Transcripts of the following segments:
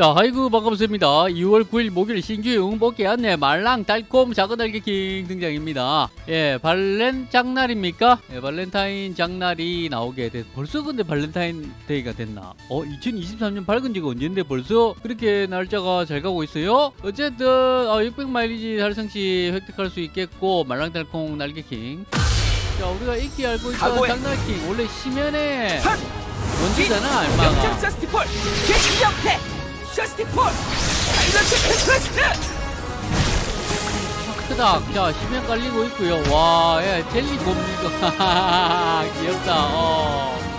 자, 아이고 반갑습니다. 2월 9일 목요일 신규 응복기 안내 말랑 달콤 작은 달걀킹 등장입니다. 예, 발렌 장날입니까? 예, 발렌타인 장날이 나오게 됐. 벌써 근데 발렌타인 데이가 됐나? 어, 2023년 밝은 지가 언젠데 벌써 그렇게 날짜가 잘 가고 있어요? 어쨌든 어, 600 마일리지 달성 시 획득할 수 있겠고 말랑 달콤 날개킹. 자, 우리가 익히 알고 있던 각오해. 장날킹 원래 심연의 선! 원주잖아, 얼마가. 셔스티폴 최신형태 크다. 자, 심연 깔리고 있고요. 와, 야, 젤리 뭡니까? 귀엽다. 어.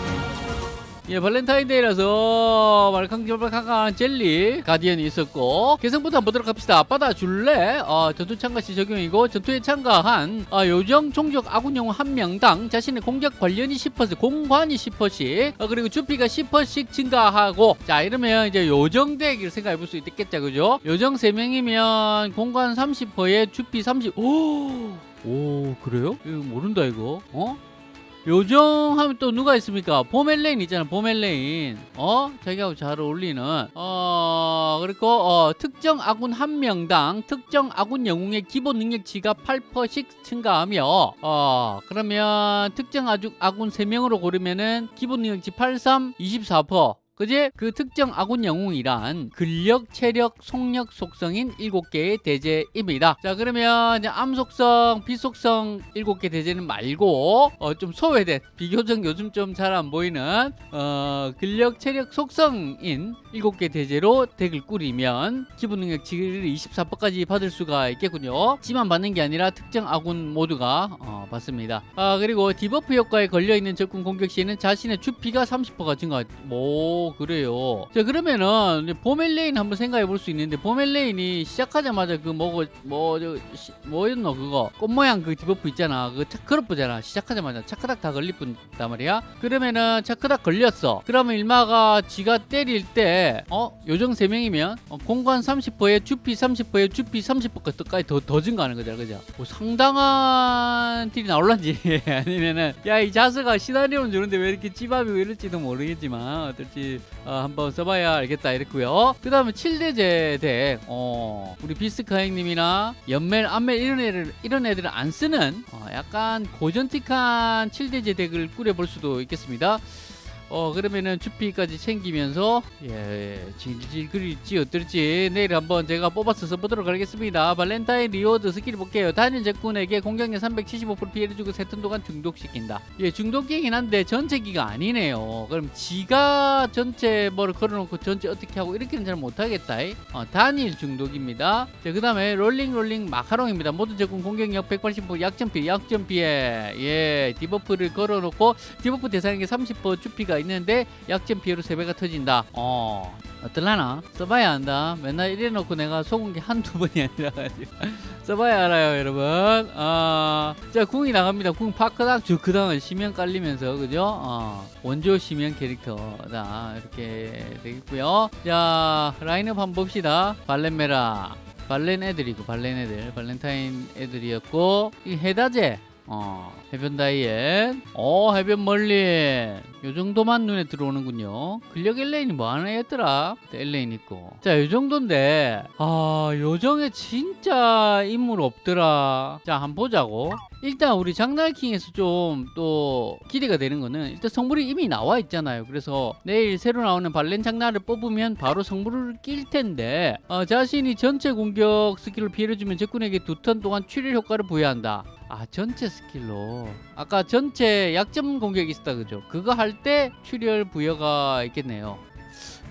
예, 발렌타인데이라서 말캉말캉한 젤리 가디언이 있었고 개성부터 한번 보도록 합시다. 받아 줄래? 어, 전투 참가 시 적용이고 전투에 참가한 어, 요정 종족 아군 영웅 한 명당 자신의 공격 관련이 10% 공관이 10%씩 어, 그리고 주피가 10%씩 증가하고 자 이러면 이제 요정 덱을 생각해 볼 수 있겠죠, 그죠? 요정 3명이면 공관 30%에 주피 30. 오, 오 그래요? 이거 모른다 이거. 어? 요정 하면 또 누가 있습니까? 보멜레인 있잖아, 보멜레인. 어? 자기하고 잘 어울리는. 어, 그리고, 어, 특정 아군 한 명당 특정 아군 영웅의 기본 능력치가 8%씩 증가하며, 어, 그러면 특정 아군 3명으로 고르면은 기본 능력치 83, 24%. 그지? 그 특정 아군 영웅이란 근력, 체력, 속력, 속성인 7개의 대죄입니다. 자, 그러면 암 속성, 비 속성 7개 대죄는 말고 어, 좀 소외된 비교적 요즘 좀 잘 안 보이는 어, 근력, 체력, 속성인 7개 대죄로 덱을 꾸리면 기본 능력치를 24%까지 받을 수가 있겠군요. 지만 받는 게 아니라 특정 아군 모두가 어, 받습니다. 아, 그리고 디버프 효과에 걸려 있는 적군 공격 시에는 자신의 주피가 30%가 증가. 오, 그래요. 자, 그러면은 보멜레인 한번 생각해 볼 수 있는데 보멜레인이 시작하자마자 그 뭐고 뭐저 뭐였노 그거 꽃 모양 그 디버프 있잖아. 그 차크럽프잖아. 시작하자마자 차크닥 다 걸릴 뿐단 말이야. 그러면은 차크닥 걸렸어. 그러면 일마가 지가 때릴 때 어? 요정 3명이면 어, 공간 30%에 주피 30%에 주피 30%까지 더, 더 증가하는 거잖아. 그죠? 뭐 상당한 딜이 나올란지 아니면은 야 이 자스가 시나리오는 주는데 왜 이렇게 찌밥이고 이럴지도 모르겠지만 어떨지 어, 한번 써봐야 알겠다 이랬고요. 그 다음에 7대죄 덱 어, 우리 비스카 형님이나 연멜, 안멜 이런 애들 이런 애들은 안 쓰는 어, 약간 고전틱한 7대죄 덱을 꾸려볼 수도 있겠습니다. 어 그러면은 주피까지 챙기면서 예 질질 그릴지 어떨지. 내일 한번 제가 뽑아서 써보도록 하겠습니다. 발렌타인 리워드 스킬 볼게요. 단일 적군에게 공격력 375% 피해를 주고 세 턴 동안 중독시킨다. 예 중독기긴 한데 전체 기가 아니네요. 그럼 지가 전체 뭐를 걸어놓고 전체 어떻게 하고 이렇게는 잘 못하겠다. 어, 단일 중독입니다. 자그 다음에 롤링 롤링 마카롱입니다. 모든 적군 공격력 180% 약점 피해 약점 피해 예 디버프를 걸어놓고 디버프 대상에게 30% 주피가 있는데 약점 피해로 3배가 터진다. 어. 어떨라나? 써봐야 한다. 맨날 이래놓고 내가 속은 게 한두 번이 아니라 가지고. 써봐야 알아요, 여러분. 아, 자, 궁이 나갑니다. 궁 파크닥 주크당을 심연 깔리면서, 그죠? 어, 원조 심연 캐릭터다. 이렇게 되겠고요. 자, 라인업 한번 봅시다. 발렌메라. 발렌 애들이고, 발렌 애들. 발렌타인 애들이었고, 이 해다제. 어, 해변 다이앤, 어, 해변 멀린. 요 정도만 눈에 들어오는군요. 근력 엘레인이 뭐 하나 했더라? 엘레인 있고. 자, 요 정도인데, 아, 요정에 진짜 인물 없더라. 자, 한번 보자고. 일단 우리 장날킹에서 좀 또 기대가 되는 거는 일단 성물이 이미 나와 있잖아요. 그래서 내일 새로 나오는 발렌 장날을 뽑으면 바로 성물을 낄 텐데 어, 자신이 전체 공격 스킬을 피해주면 적군에게 두 턴 동안 출혈 효과를 부여한다. 아 전체 스킬로 아까 전체 약점 공격이 있었다 그죠? 그거 할 때 출혈 부여가 있겠네요.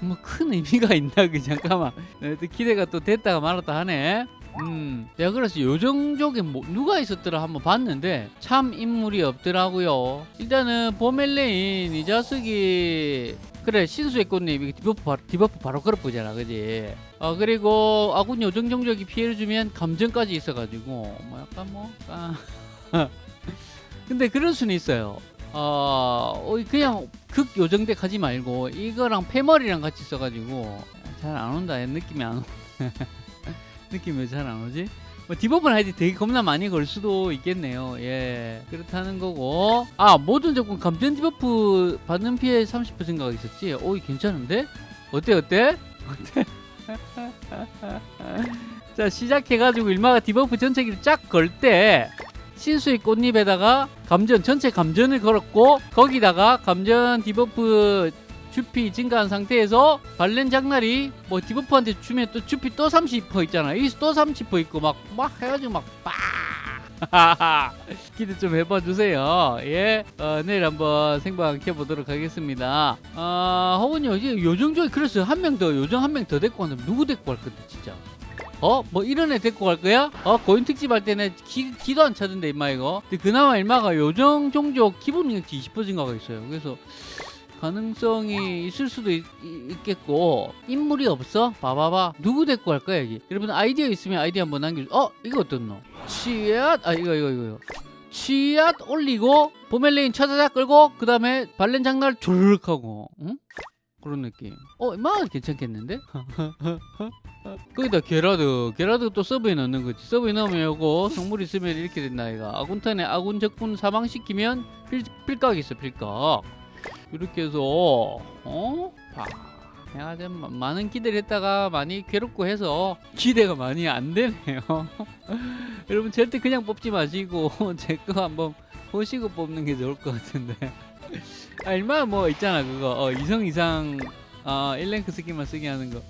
뭐 큰 의미가 있나 그 잠깐만 네, 또 기대가 또 됐다가 말았다 하네. 음, 내가 그래서 요정족에 뭐, 누가 있었더라 한번 봤는데 참 인물이 없더라고요. 일단은 보멜레인 이 자식이 그래 신수의 이게 디버프 바로, 디버프 바로 걸어보잖아 그지 어 그리고 아군 요정족이 피해를 주면 감정까지 있어가지고 뭐 약간 뭐 아. 근데 그럴 수는 있어요 어 어, 그냥 극 요정덱 하지 말고 이거랑 패머리랑 같이 써가지고 잘 안 온다 느낌이 안 오. 느낌이 왜잘안 오지? 뭐 디버프는 하여튼 되게 겁나 많이 걸 수도 있겠네요. 예. 그렇다는 거고. 아, 모든 적군 감전 디버프 받는 피해 30% 생각이 있었지? 오, 이 괜찮은데? 어때, 어때? 어때? 자 시작해가지고 일마가 디버프 전체기를 쫙 걸 때 신수의 꽃잎에다가 감전 전체 감전을 걸었고 거기다가 감전 디버프 주피 증가한 상태에서 발렌 장날이 뭐 디버프한테 주면 또 주피 또 30% 있잖아 여기서 또30% 있고 막 막 해가지고 막빡! 기대 좀 해봐 주세요. 예 어, 내일 한번 생방 켜보도록 하겠습니다. 아 혹은요 이제 요정족에 그랬어요 한 명 더 요정 한 명 더 데리고 간다면 누구 데리고 갈 건데 진짜? 어? 뭐 이런 애 데리고 갈 거야? 어? 고인 특집 할 때는 기, 기도 안 차던데 임마 이거. 근데 그나마 임마가 요정 종족 기본 능력치 20% 증가가 있어요. 그래서 가능성이 있을 수도 있, 겠고 인물이 없어? 봐봐봐 누구 데리고 갈 거야 여기 여러분 아이디어 있으면 아이디어 한번 남겨주 어? 이거 어떻노? 치앗 아 이거 이거 이거 치앗 올리고 보멜레인 차자자 끌고 그 다음에 발렌 장날 주르륵 하고 응? 그런 느낌 어? 마 괜찮겠는데? 거기다 게라드 게라드 또 서브에 넣는 거지 서브에 넣으면 요거 성물 있으면 이렇게 된다 이가 아군턴에 아군 적군 사망시키면 필, 필각 있어 필각 이렇게 해서 어? 봐. 내가 좀 마- 많은 기대를 했다가 많이 괴롭고 해서 기대가 많이 안 되네요. 여러분 절대 그냥 뽑지 마시고 제 거 한번 보시고 뽑는 게 좋을 것 같은데. 아 얼마나 뭐 있잖아 그거. 어, 이성 이상 어, 1랭크 스킬만 쓰게 하는 거.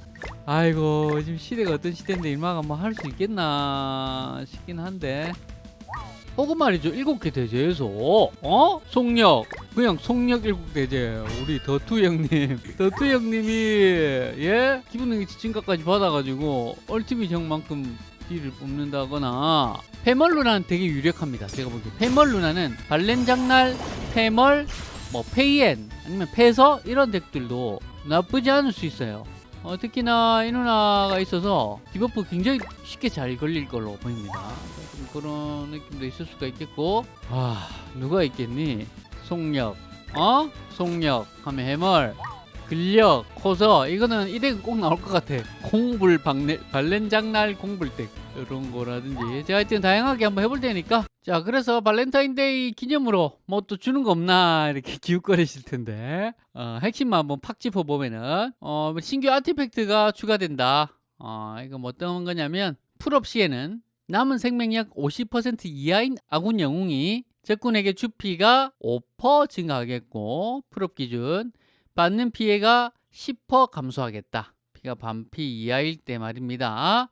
아이고 지금 시대가 어떤 시대인데 일마가 뭐 할 수 있겠나 싶긴 한데. 혹은 말이죠 일곱 개 대제에서 어? 속력 그냥 속력 일곱 대제 우리 더투 형님. 더투 형님이 예? 기분 지진가까지 받아가지고 얼티밋 형만큼 딜을 뽑는다거나. 페멀 루나는 되게 유력합니다 제가 보기에 페멀 루나는 발렌 장날 페멀 뭐 페이엔 아니면 페서 이런 덱들도 나쁘지 않을 수 있어요. 어, 특히나 이 누나가 있어서 디버프 굉장히 쉽게 잘 걸릴 걸로 보입니다. 좀 그런 느낌도 있을 수가 있겠고, 아 누가 있겠니? 속력, 어? 속력. 하면 해멀, 근력, 코서. 이거는 이 덱은 꼭 나올 것 같아. 공불 박레, 발렌장날 공불deck. 이런 거라든지. 제가 하여튼 다양하게 한번 해볼 테니까. 자 그래서 발렌타인데이 기념으로 뭐 또 주는 거 없나 이렇게 기웃거리실 텐데. 어, 핵심만 한번 팍 짚어보면은. 어, 신규 artifact가 추가된다. 어, 이거 뭐 어떤 거냐면 full업 시에는 남은 생명력 50% 이하인 아군 영웅이 적군에게 주피가 5% 증가하겠고 full업 기준 받는 피해가 10% 감소하겠다 피가 반피 이하일 때 말입니다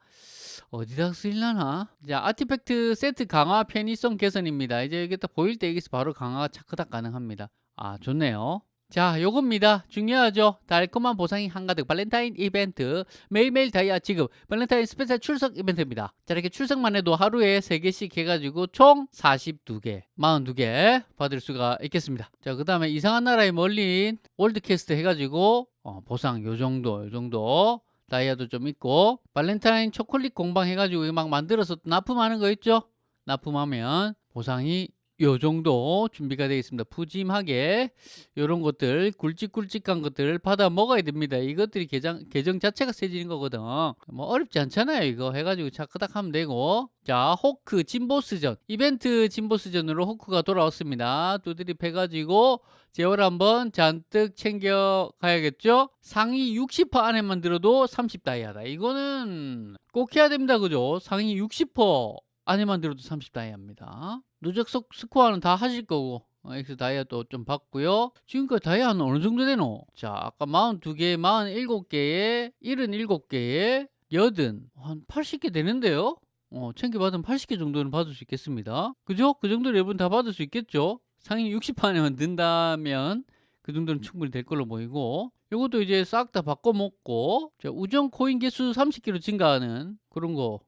어디다 쓰일라나? 자, artifact 세트 강화 편의성 개선입니다. 이제 이게 딱 보일 때 여기서 바로 강화가 차크닥 가능합니다. 아, 좋네요. 자, 요겁니다. 중요하죠. 달콤한 보상이 한가득 발렌타인 이벤트 매일매일 다이아 지급 발렌타인 special 출석 이벤트입니다. 자, 이렇게 출석만 해도 하루에 3개씩 해가지고 총 42개, 42개 받을 수가 있겠습니다. 자, 그 다음에 이상한 나라에 멀린 world quest 해가지고 어, 보상 요 정도, 요 정도 다이아도 좀 있고 발렌타인 초콜릿 공방 해가지고 막 만들어서 납품하는 거 있죠 납품하면 보상이 요 정도 준비가 되어 있습니다. 푸짐하게 요런 것들 굵직굵직한 것들 받아 먹어야 됩니다. 이것들이 계정, 계정 자체가 세지는 거거든. 뭐 어렵지 않잖아요 이거. 해가지고 차크닥 하면 되고. 자 호크 진보스전. 이벤트 진보스전으로 호크가 돌아왔습니다. 두드립 해가지고 재료를 한번 잔뜩 챙겨 가야겠죠? 상위 60% 안에만 들어도 30 다이아다. 이거는 꼭 해야 됩니다 그죠? 상위 60% 안에만 들어도 30 다이아입니다 누적 스- 스코어는 다 하실 거고 어, 엑스 다이아도 좀 받고요 지금까지 다이아는 어느 정도 되노 자 아까 42개 47개에 77개에 여든 한 80개 되는데요 어, 챙겨받으면 80개 정도는 받을 수 있겠습니다. 그죠? 그 정도는 여러분 다 받을 수 있겠죠? 상위 60판에만 든다면 그 정도는 충분히 될 걸로 보이고 이것도 이제 싹 다 바꿔먹고 자, 우정 코인 개수 30개로 증가하는 그런 거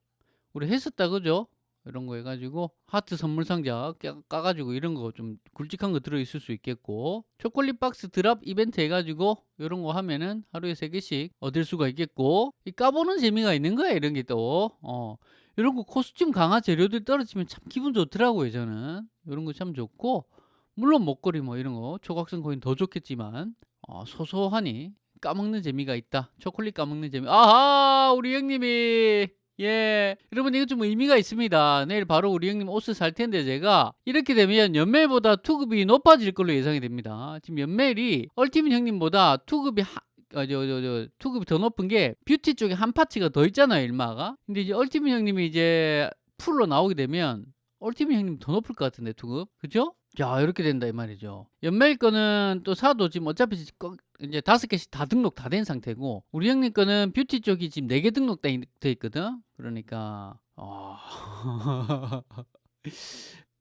우리 했었다 그죠? 이런 거 해가지고 하트 선물 상자 까- 까가지고 이런 거 좀 굵직한 거 들어있을 수 있겠고 초콜릿 박스 드랍 이벤트 해가지고 이런 거 하면은 하루에 3개씩 얻을 수가 있겠고 이 까보는 재미가 있는 거야 이런 게또. 어. 이런 거 costume 강화 재료들 떨어지면 참 기분 좋더라고요 저는. 이런 거 참 좋고 물론 먹거리 뭐 이런 거 초각성 코인 더 좋겠지만 어, 소소하니 까먹는 재미가 있다. 초콜릿 까먹는 재미. 아하 우리 형님이 예 여러분 이거 좀 의미가 있습니다 내일 바로 우리 형님 옷을 살 텐데 제가 이렇게 되면 연멜보다 투급이 높아질 걸로 예상이 됩니다 지금 연멜이 ultimate 형님보다 투급이 하- 어, 저, 저, 저, 투급이 더 높은 게 뷰티 쪽에 한 parts가 더 있잖아요, 일마가. 근데 이제 ultimate 형님이 이제 풀로 나오게 되면 ultimate 형님 더 높을 것 같은데 투급, 그죠? 자 이렇게 된다 이 말이죠. 연멜 거는 또 사도 지금 어차피 거- 이제 다섯 개씩 다 등록 다 된 상태고 우리 형님 거는 뷰티 쪽이 지금 네 개 등록돼 돼 있거든. 그러니까 어...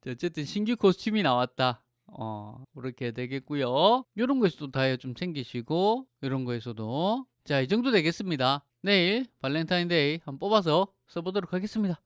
자, 어쨌든 신규 costume이 나왔다. 어, 그렇게 되겠고요. 이런 거에서도 다이아 좀 챙기시고 이런 거에서도 자, 이 정도 되겠습니다. 내일 발렌타인데이 한번 뽑아서 써보도록 하겠습니다.